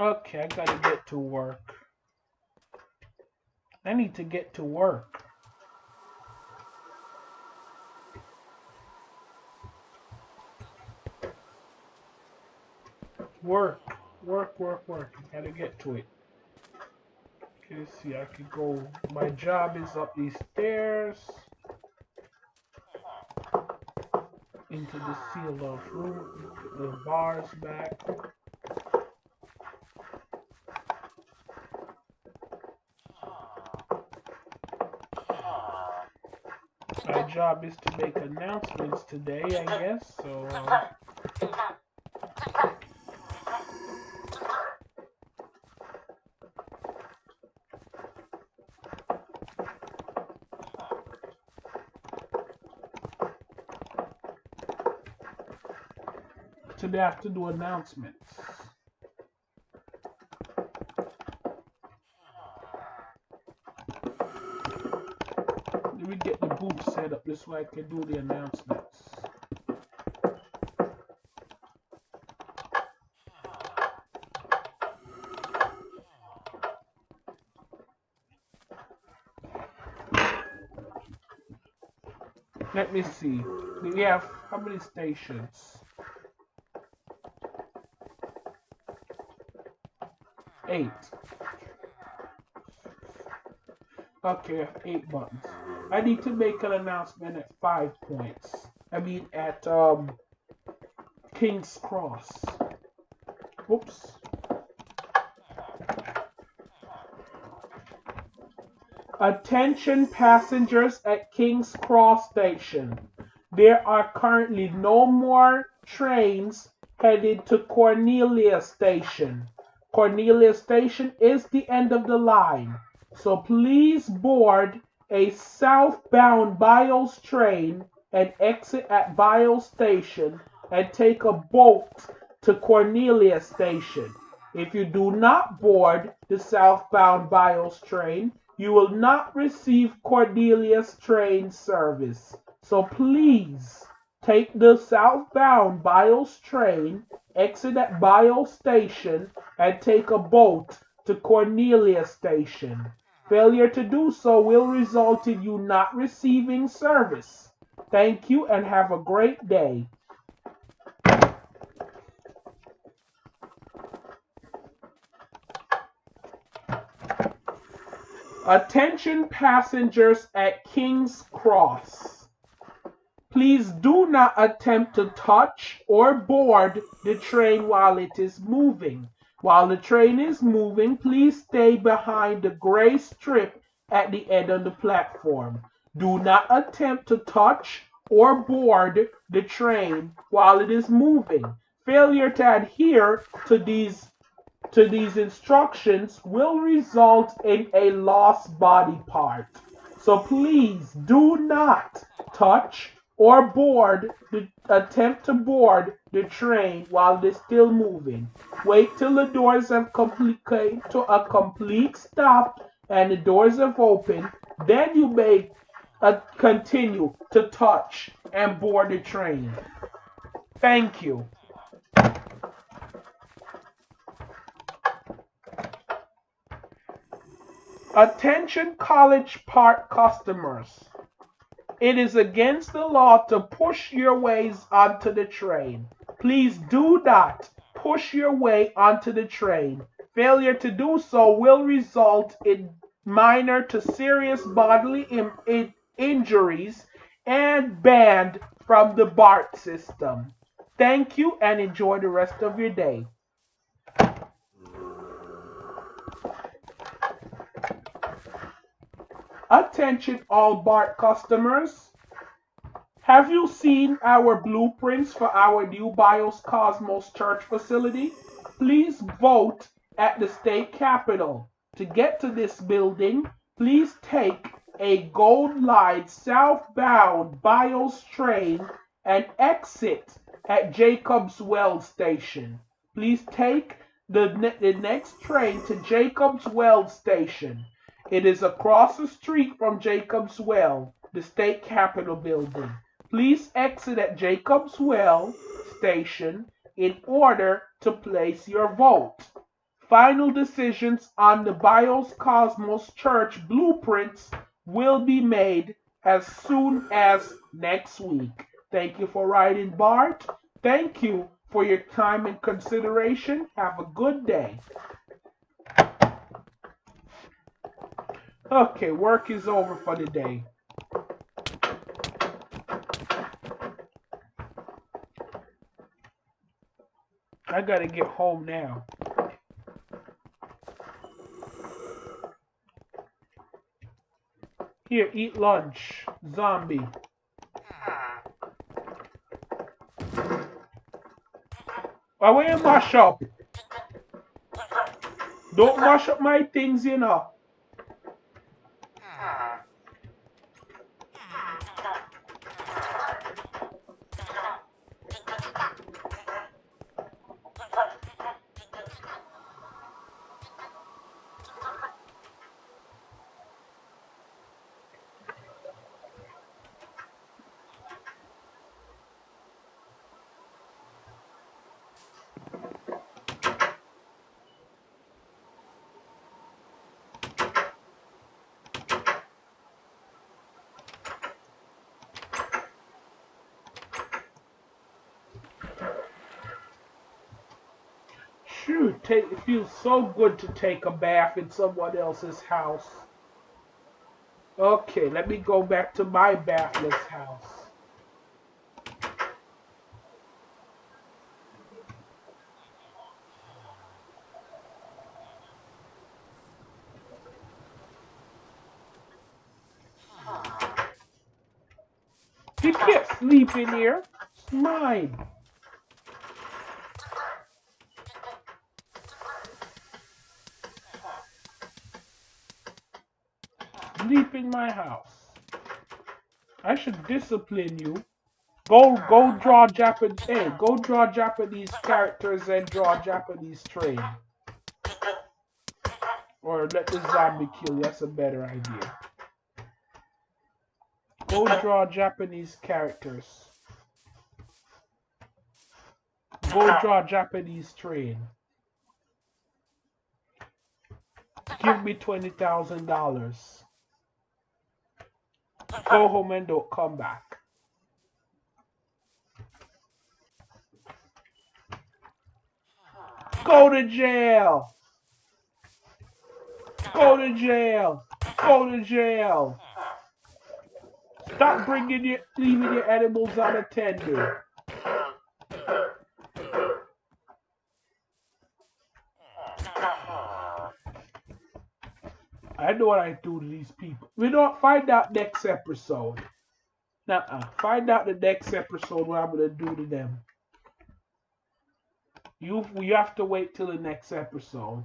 Okay, I gotta get to work. I need to get to work. Work, work, work, work. I gotta get to it. Okay, see, I could go. My job is up these stairs. Into the seal off room. The bars back. My job is to make announcements today, I guess. So. Uh, today I have to do announcements. Let me get the booth set up this way I can do the announcements. Let me see. We have how many stations? Eight. Okay, eight buttons. I need to make an announcement at five points. I mean at um King's Cross. Whoops. Attention passengers at King's Cross Station. There are currently no more trains headed to Cornelia Station. Cornelia Station is the end of the line. So please board a southbound Bios train and exit at Bios Station and take a boat to Cornelia Station. If you do not board the southbound Bios train, you will not receive Cornelia's train service. So please take the southbound Bios train, exit at Bios Station, and take a boat to Cornelia Station. Failure to do so will result in you not receiving service. Thank you and have a great day. Attention passengers at King's Cross. Please do not attempt to touch or board the train while it is moving. While the train is moving, please stay behind the gray strip at the end of the platform. Do not attempt to touch or board the train while it is moving. Failure to adhere to these to these instructions will result in a lost body part. So please do not touch or board the attempt to board the train while it is still moving. Wait till the doors have complete to a complete stop and the doors have opened. Then you may uh, continue to touch and board the train. Thank you. Attention College Park customers. It is against the law to push your ways onto the train. Please do not push your way onto the train. Failure to do so will result in minor to serious bodily in- in- injuries and banned from the BART system. Thank you and enjoy the rest of your day. Attention all BART customers. Have you seen our blueprints for our new BIOS Cosmos Church facility? Please vote at the state capitol. To get to this building, please take a Gold Line southbound BIOS train and exit at Jacobs Well Station. Please take the, ne- the next train to Jacobs Well Station. It is across the street from Jacobs Well, the state capitol building. Please exit at Jacobs Well Station in order to place your vote. Final decisions on the BIOS Cosmos Church blueprints will be made as soon as next week. Thank you for writing, BART. Thank you for your time and consideration. Have a good day. Okay, work is over for the day. I gotta get home now. Here, eat lunch, zombie. Will you mash up? Don't mash up my things, you know. Shoot, take, it feels so good to take a bath in someone else's house. Okay, let me go back to my bathless house. You can't sleep in here. It's mine. Sleep in my house. I should discipline you. Go, go draw Japanese. Eh, hey, go draw Japanese characters and draw Japanese train. Or let the zombie kill you. That's a better idea. Go draw Japanese characters. Go draw Japanese train. Give me twenty thousand dollars. Go home and don't come back. Go to jail. Go to jail. Go to jail. Stop bringing your, leaving your animals unattended. I know what I do to these people. We don't find out next episode. Nuh-uh. Find out the next episode what I'm gonna do to them. You you have to wait till the next episode.